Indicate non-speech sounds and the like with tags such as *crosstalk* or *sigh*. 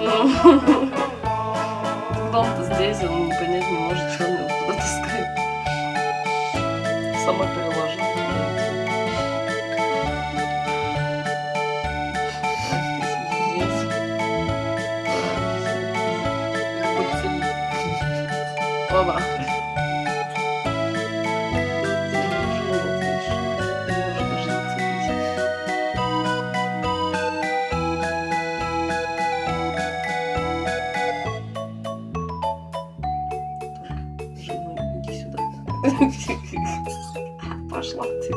*laughs* Дом-то здесь, он понять не может, что он его туда таскает. Сама переложила. Здесь. Будь Başlattı.